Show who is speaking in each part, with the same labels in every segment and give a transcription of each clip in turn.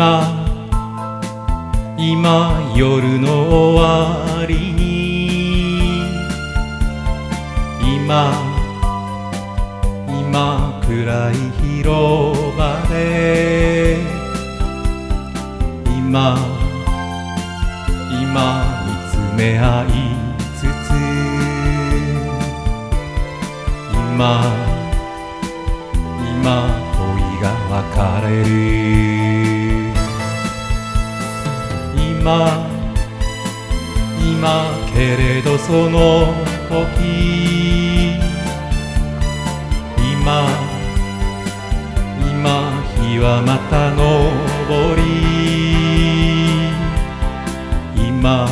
Speaker 1: 今今夜の終わり。に今今暗い広場で。今今見つめ合いつつ。今今恋が別れる。今。今けれどその時。今。今日はまた昇り。今。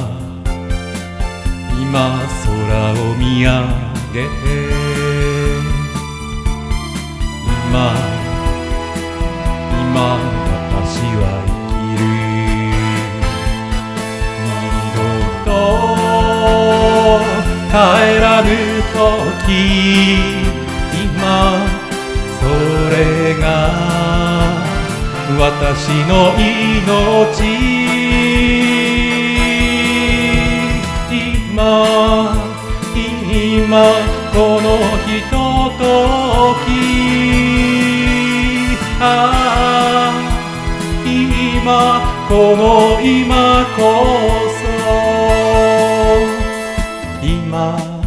Speaker 1: 今空を見上げて。今。今私は生きる。今それが私の命今今このひとときああ今この今こそ今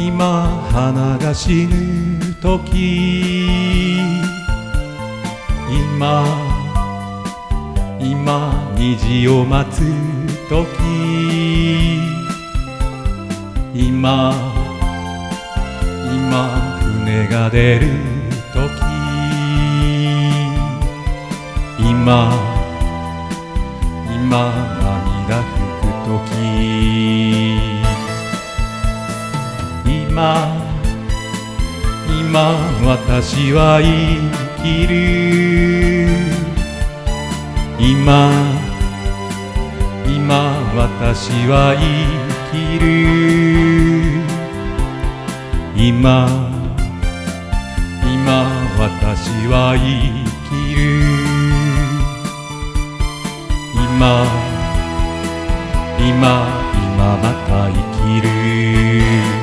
Speaker 1: 今花が死ぬ時今今虹を待つ時今今船が出る時今今今今私は生きる。今今私は生きる。今今私は生きる。今今今また生きる。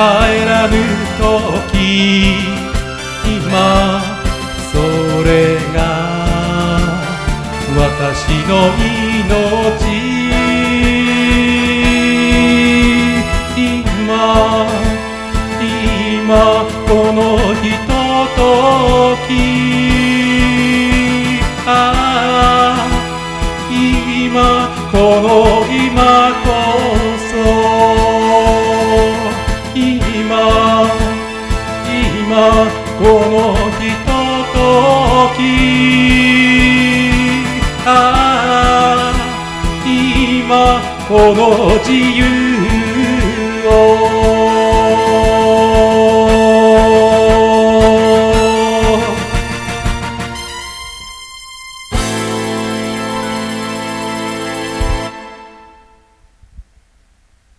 Speaker 1: 帰らぬ時今それが私の命。この自由。